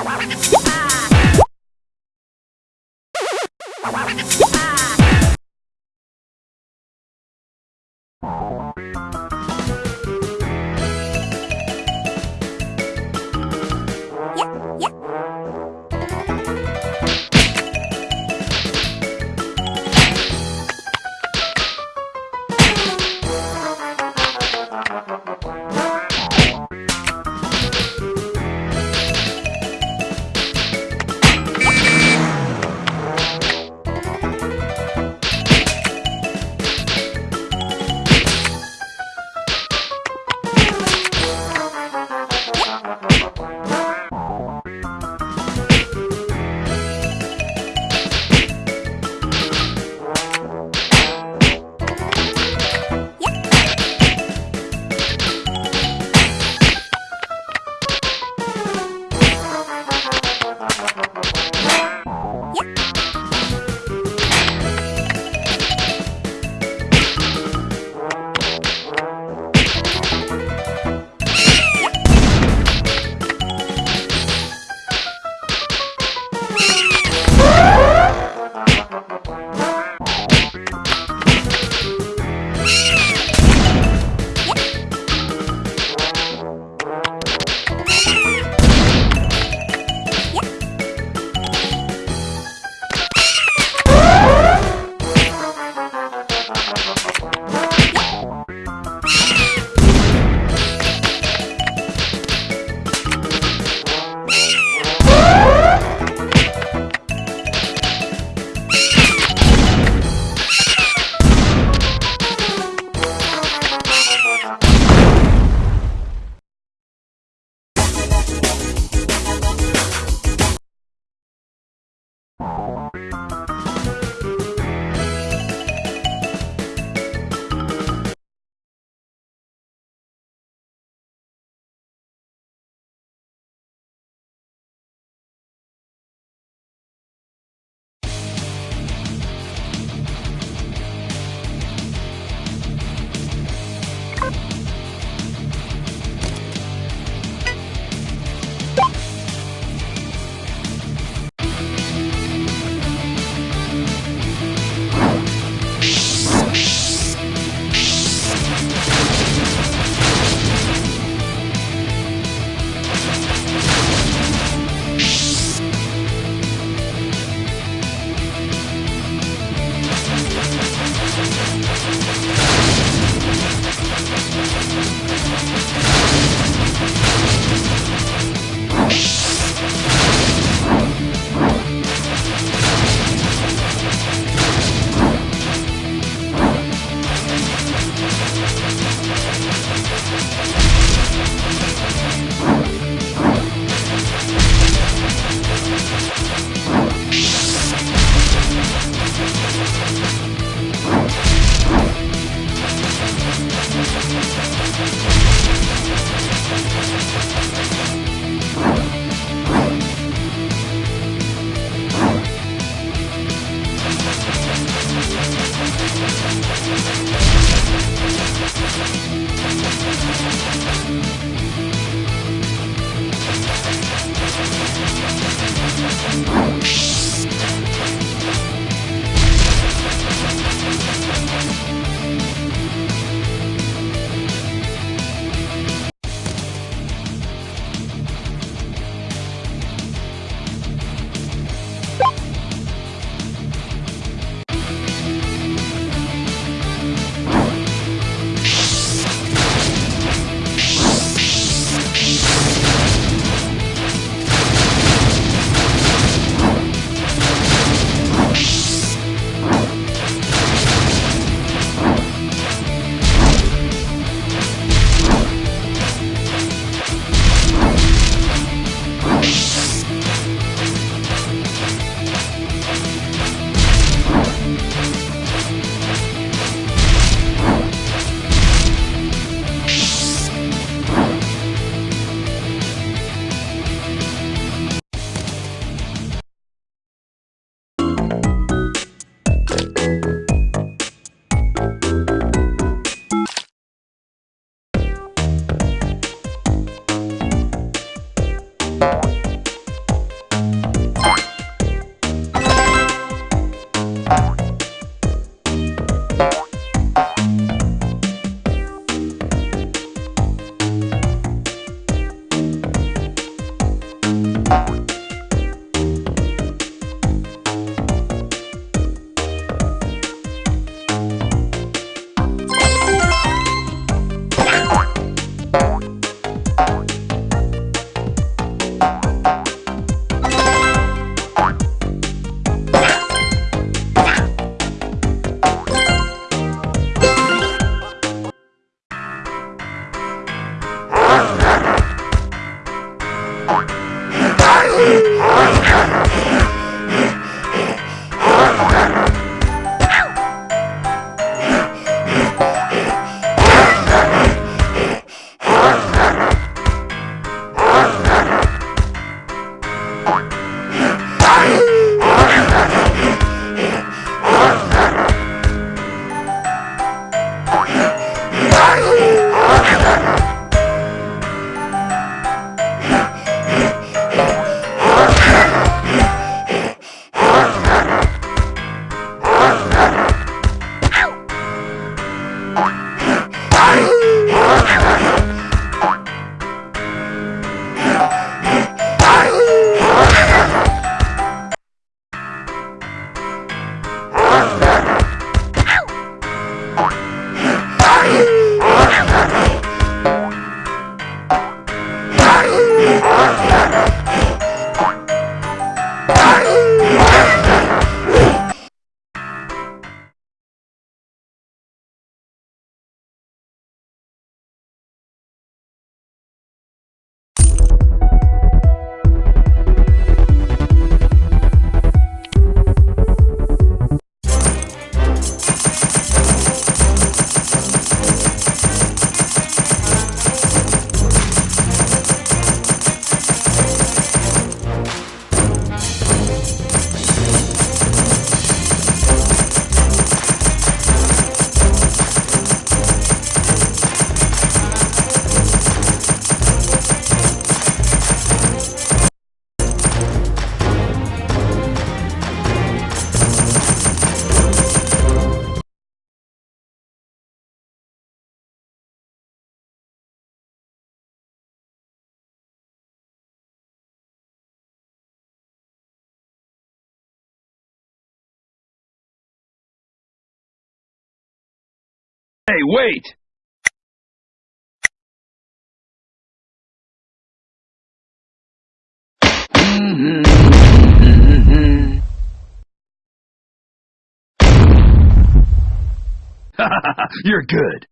Ah! Wait! You're good.